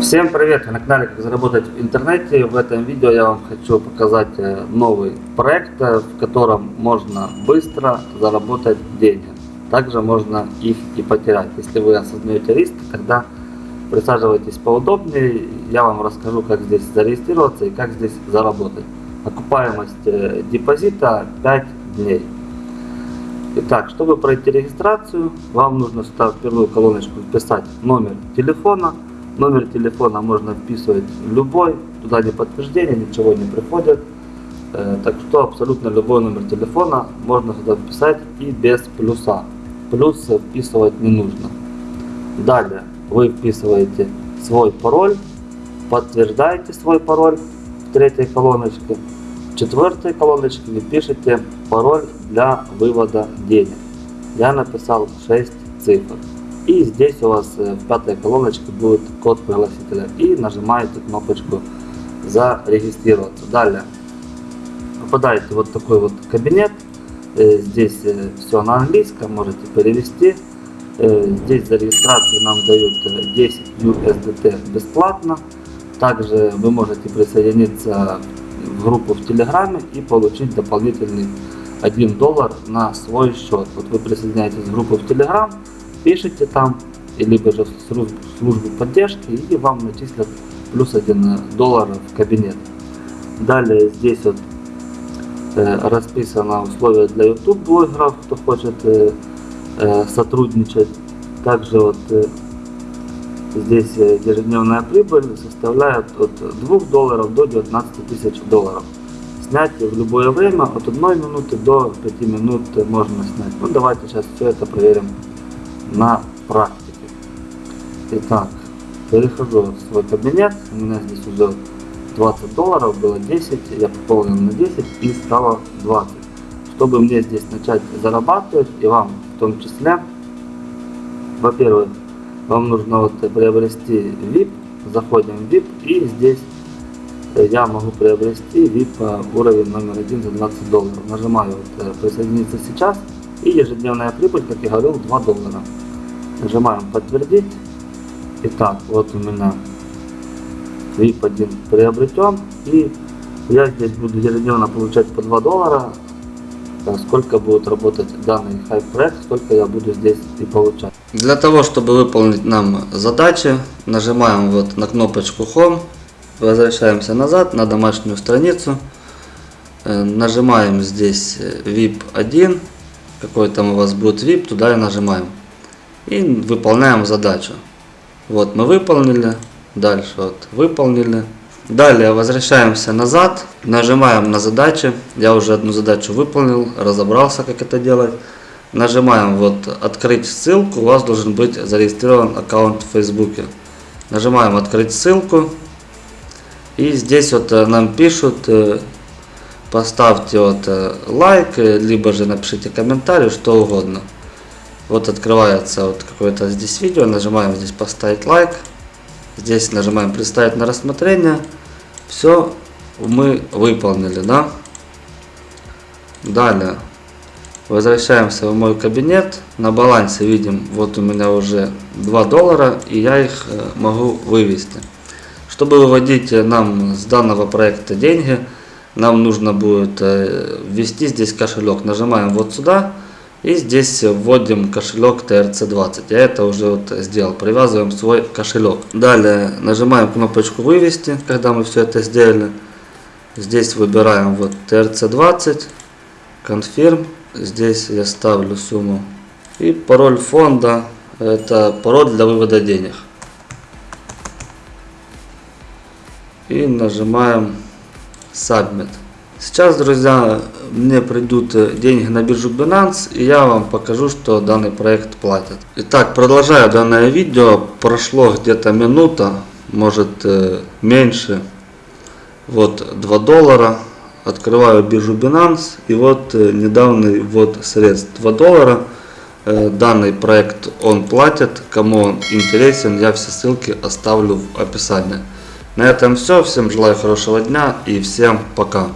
Всем привет! Вы на канале Как заработать в интернете. В этом видео я вам хочу показать э, новый проект, э, в котором можно быстро заработать деньги. Также можно их и потерять. Если вы осознаете риск, тогда присаживайтесь поудобнее. Я вам расскажу, как здесь зарегистрироваться и как здесь заработать. Окупаемость э, депозита 5 дней. Итак, чтобы пройти регистрацию, вам нужно сюда в первую колоночку вписать номер телефона. Номер телефона можно вписывать любой, туда не подтверждение, ничего не приходит. Э, так что абсолютно любой номер телефона можно сюда вписать и без плюса. Плюс вписывать не нужно. Далее вы вписываете свой пароль, подтверждаете свой пароль в третьей колоночке. В четвертой колоночке вы пишете пароль для вывода денег. Я написал 6 цифр. И здесь у вас э, в пятой колоночке будет код пригласителя. И нажимаете кнопочку зарегистрироваться. Далее попадаете вот такой вот кабинет. Э, здесь э, все на английском, можете перевести. Здесь за регистрацию нам дают 10 USDT бесплатно. Также вы можете присоединиться в группу в Телеграме и получить дополнительный 1 доллар на свой счет. Вот вы присоединяетесь в группу в Телеграм, пишите там, либо же в службу поддержки, и вам начислят плюс 1 доллар в кабинет. Далее здесь вот э, расписано условия для YouTube блогеров, кто хочет э, э, сотрудничать. Также вот э, здесь э, ежедневная прибыль составляет от 2 долларов до 19 тысяч долларов. Снять в любое время от 1 минуты до 5 минут можно снять. Ну давайте сейчас все это проверим на практике. Итак, перехожу в свой кабинет. У меня здесь уже 20 долларов, было 10, я пополнил на 10 и стало 20. Чтобы мне здесь начать зарабатывать и вам в том числе, во-первых, вам нужно вот приобрести VIP, заходим в VIP и здесь я могу приобрести VIP уровень номер один за 20 долларов. Нажимаю вот, э, присоединиться сейчас и ежедневная прибыль, как я говорил, 2 доллара. Нажимаем подтвердить. Итак, вот у меня VIP 1 приобретен. И я здесь буду ежедневно получать по 2 доллара. Сколько будет работать данный хайп проект, сколько я буду здесь и получать. Для того, чтобы выполнить нам задачи, нажимаем вот на кнопочку Home. Возвращаемся назад на домашнюю страницу. Э, нажимаем здесь VIP 1 какой там у вас будет VIP, туда и нажимаем. И выполняем задачу. Вот мы выполнили. Дальше вот выполнили. Далее возвращаемся назад, нажимаем на задачи. Я уже одну задачу выполнил, разобрался как это делать. Нажимаем вот открыть ссылку, у вас должен быть зарегистрирован аккаунт в Фейсбуке. Нажимаем открыть ссылку. И здесь вот э, нам пишут э, поставьте вот э, лайк, либо же напишите комментарий, что угодно. Вот открывается вот какое-то здесь видео, нажимаем здесь поставить лайк, здесь нажимаем представить на рассмотрение. Все мы выполнили, да? Далее возвращаемся в мой кабинет. На балансе видим, вот у меня уже 2 доллара, и я их э, могу вывести. Чтобы выводить нам с данного проекта деньги, нам нужно будет э, ввести здесь кошелек. Нажимаем вот сюда и здесь вводим кошелек TRC20. Я это уже вот сделал. Привязываем свой кошелек. Далее нажимаем кнопочку вывести, когда мы все это сделали. Здесь выбираем вот TRC20, Confirm. Здесь я ставлю сумму. И пароль фонда. Это пароль для вывода денег. И нажимаем Submit. Сейчас, друзья, мне придут э, деньги на биржу Binance, и я вам покажу, что данный проект платит. Итак, продолжаю данное видео. Прошло где-то минута, может э, меньше. Вот 2 доллара. Открываю биржу Binance, и вот э, недавний ввод средств 2 доллара. Данный проект он платит. Кому он интересен, я все ссылки оставлю в описании. На этом все. Всем желаю хорошего дня и всем пока.